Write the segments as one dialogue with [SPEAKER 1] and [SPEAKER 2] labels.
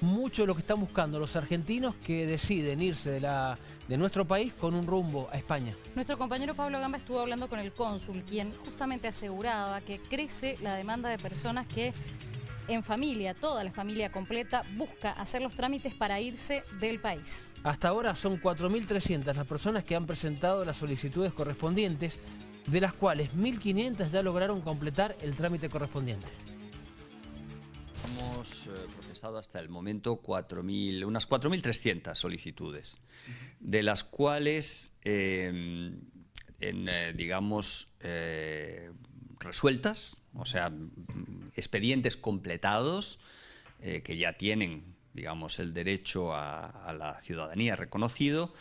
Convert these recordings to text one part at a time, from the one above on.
[SPEAKER 1] mucho de lo que están buscando los argentinos que deciden irse de, la, de nuestro país con un rumbo a España.
[SPEAKER 2] Nuestro compañero Pablo Gamba estuvo hablando con el cónsul, quien justamente aseguraba que crece la demanda de personas que en familia, toda la familia completa, busca hacer los trámites para irse del país.
[SPEAKER 1] Hasta ahora son 4.300 las personas que han presentado las solicitudes correspondientes, de las cuales 1.500 ya lograron completar el trámite correspondiente.
[SPEAKER 3] Hemos eh, procesado hasta el momento 4.000, unas 4.300 solicitudes, de las cuales, eh, en, eh, digamos, resueltas, o sea, expedientes completados que ya tienen digamos, el derecho a, la ciudadanía reconocido,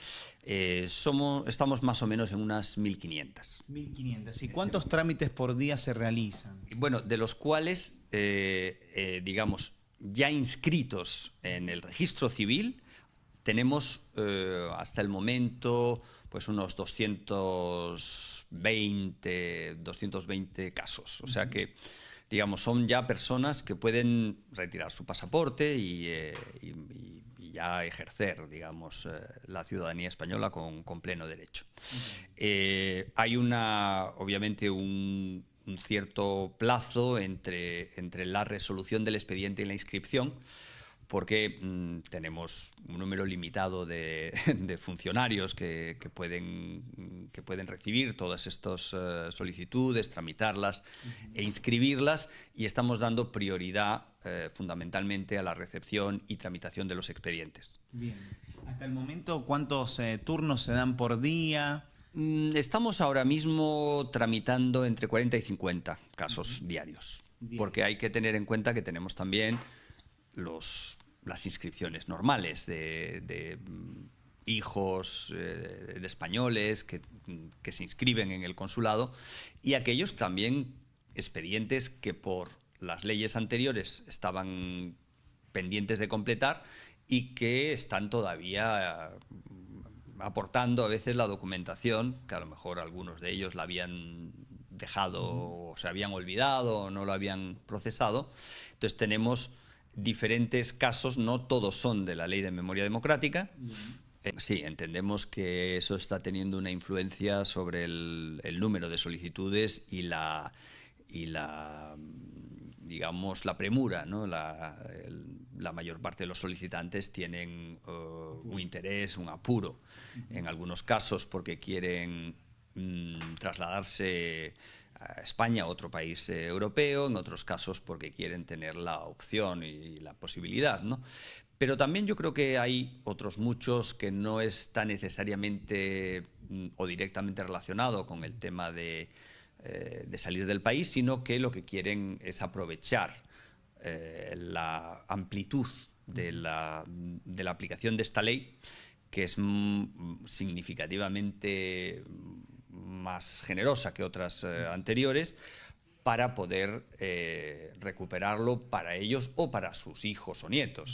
[SPEAKER 3] somos, estamos más o menos en unas 1.500.
[SPEAKER 4] 1.500. ¿Y cuántos trámites por día se realizan?
[SPEAKER 3] Bueno, de los cuales, digamos, ya inscritos en el registro civil, tenemos eh, hasta el momento pues unos 220, 220 casos. O sea que, digamos, son ya personas que pueden retirar su pasaporte y, eh, ya ejercer, digamos, eh, la ciudadanía española con, pleno derecho. hay una, obviamente, un, un cierto plazo entre, entre la resolución del expediente y la inscripción, porque mm, tenemos un número limitado de, funcionarios que, pueden, que pueden recibir todas estas eh, solicitudes, tramitarlas e inscribirlas y estamos dando prioridad eh, fundamentalmente a la recepción y tramitación de los expedientes.
[SPEAKER 4] Bien. Hasta el momento, ¿cuántos eh, turnos se dan por día?
[SPEAKER 3] Mm, estamos ahora mismo tramitando entre 40 y 50 casos diarios, porque hay que tener en cuenta que tenemos también los, las inscripciones normales de, mm, hijos eh, de españoles que, que, se inscriben en el consulado y aquellos también expedientes que por las leyes anteriores estaban pendientes de completar y que están todavía aportando a veces la documentación, que a lo mejor algunos de ellos la habían dejado o se habían olvidado o no lo habían procesado. Entonces tenemos diferentes casos, no todos son de la ley de memoria democrática. Eh, sí, entendemos que eso está teniendo una influencia sobre el, número de solicitudes y la, y la digamos, la premura, ¿no? La, la mayor parte de los solicitantes tienen uh, un interés, un apuro, en algunos casos porque quieren mm, trasladarse a España, otro país eh, europeo, en otros casos porque quieren tener la opción y la posibilidad, ¿no? Pero también yo creo que hay otros muchos que no está necesariamente mm, o directamente relacionado con el tema de, eh, de salir del país, sino que lo que quieren es aprovechar eh, la amplitud de la, de la, aplicación de esta ley, que es significativamente más generosa que otras eh, anteriores, para poder eh, recuperarlo para ellos o para sus hijos o nietos.